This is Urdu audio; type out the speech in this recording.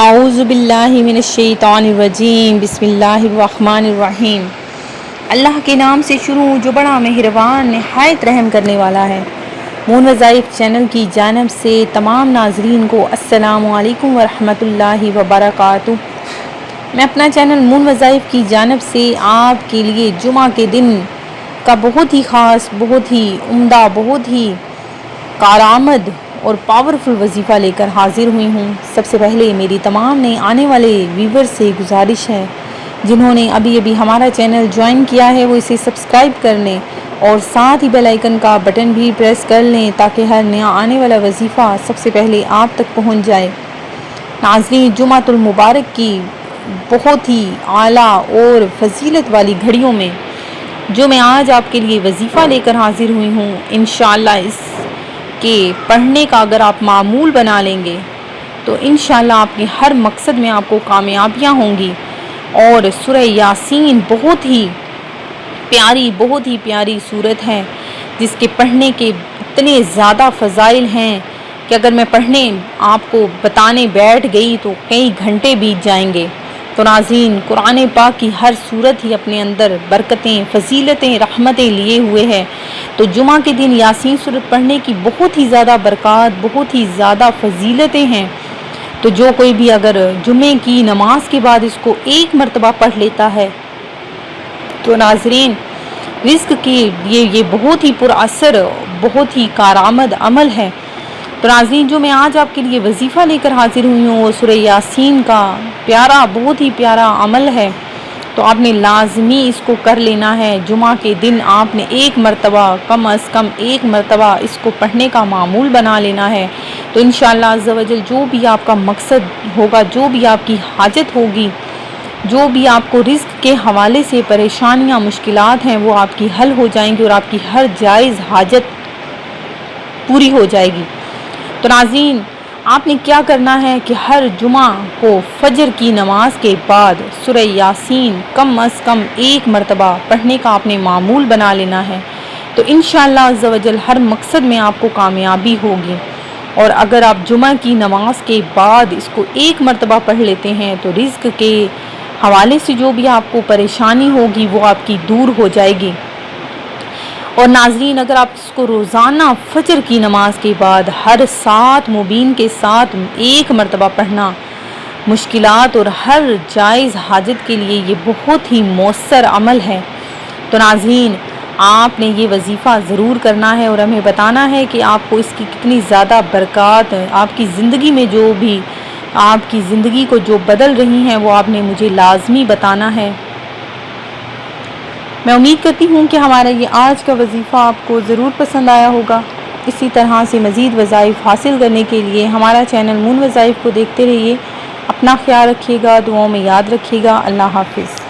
اعوذ باللہ من الشیطان الرجیم، بسم اللہ الرحمن الرحیم۔ اللہ کے نام سے شروع جو بڑا مہربان، نہایت رحم کرنے والا ہے۔ مون وظائف چینل کی جانب سے تمام ناظرین کو السلام علیکم ورحمۃ اللہ وبرکاتہ۔ میں اپنا چینل مون وظائف کی جانب سے آپ کے لیے جمعہ کے دن کا بہت ہی خاص، بہت ہی عمدہ، بہت ہی کارآمد اور پاورفل وظیفہ لے کر حاضر ہوئی ہوں۔ سب سے پہلے میری تمام نئے آنے والے ویور سے گزارش ہے۔ جنہوں نے ابھی ابھی ہمارا چینل جوائن کیا ہے، وہ اسے سبسکرائب کر لیں اور ساتھ ہی بیل آئیکن کا بٹن بھی پریس کر لیں تاکہ ہر نیا آنے والا وظیفہ سب سے پہلے آپ تک پہنچ جائے۔ ناظرین، جمعۃ المبارک کی بہت ہی اعلیٰ اور فضیلت والی گھڑیوں میں جو میں آج آپ کے لیے وظیفہ لے کر حاضر ہوئی ہوں، انشاءاللہ اس کہ پڑھنے کا اگر آپ معمول بنا لیں گے، تو انشاءاللہ آپ کے ہر مقصد میں آپ کو کامیابیاں ہوں گی۔ اور سورہ یاسین بہت ہی پیاری، بہت ہی پیاری صورت ہے، جس کے پڑھنے کے اتنے زیادہ فضائل ہیں کہ اگر میں پڑھنے آپ کو بتانے بیٹھ گئی تو کئی گھنٹے بیت جائیں گے۔ تو ناظرین قرآن پاک کی ہر صورت ہی اپنے اندر برکتیں، فضیلتیں، رحمتیں لیے ہوئے ہے تو جمعہ کے دن یاسین صورت پڑھنے کی بہت ہی زیادہ برکات، بہت ہی زیادہ فضیلتیں ہیں۔ تو جو کوئی بھی اگر جمعے کی نماز کے بعد اس کو ایک مرتبہ پڑھ لیتا ہے، تو ناظرین، رزق کی یہ یہ بہت ہی پر اثر، بہت ہی کارآمد عمل ہے۔ تو ناظرین، جو میں آج آپ کے لیے وظیفہ لے کر حاضر ہوئی ہوں، وہ سورہ یاسین کا پیارا، بہت ہی پیارا عمل ہے۔ تو آپ نے لازمی اس کو کر لینا ہے۔ جمعہ کے دن آپ نے ایک مرتبہ، کم از کم ایک مرتبہ اس کو پڑھنے کا معمول بنا لینا ہے۔ تو انشاءاللہ عزوجل جو بھی آپ کا مقصد ہوگا، جو بھی آپ کی حاجت ہوگی، جو بھی آپ کو رزق کے حوالے سے پریشانیاں، مشکلات ہیں، وہ آپ کی حل ہو جائیں گی اور آپ کی ہر جائز حاجت پوری ہو جائے گی۔ تو ناظرین آپ نے کیا کرنا ہے کہ ہر جمعہ کو فجر کی نماز کے بعد سورہ یاسین کم از کم ایک مرتبہ پڑھنے کا آپ نے معمول بنا لینا ہے؟ تو انشاءاللہ عزوجل ہر مقصد میں آپ کو کامیابی ہوگی۔ اور اگر آپ جمعہ کی نماز کے بعد اس کو ایک مرتبہ پڑھ لیتے ہیں تو رزق کے حوالے سے جو بھی آپ کو پریشانی ہوگی وہ آپ کی دور ہو جائے گی۔ اور ناظرین، اگر آپ اس کو روزانہ فجر کی نماز کے بعد ہر سات مبین کے ساتھ ایک مرتبہ پڑھنا مشکلات اور ہر جائز حاجت کے لیے یہ بہت ہی مؤثر عمل ہے۔ تو ناظرین، آپ نے یہ وظیفہ ضرور کرنا ہے اور ہمیں بتانا ہے کہ آپ کو اس کی کتنی زیادہ برکات، آپ کی زندگی میں جو بھی، آپ کی زندگی کو جو بدل رہی ہیں، وہ آپ نے مجھے لازمی بتانا ہے۔ میں امید کرتی ہوں کہ ہمارا یہ آج کا وظیفہ آپ کو ضرور پسند آیا ہوگا۔ اسی طرح سے مزید وظائف حاصل کرنے کے لیے ہمارا چینل مون وظائف کو دیکھتے رہیے۔ اپنا خیال رکھیے گا، دعاؤں میں یاد رکھیے گا۔ اللہ حافظ۔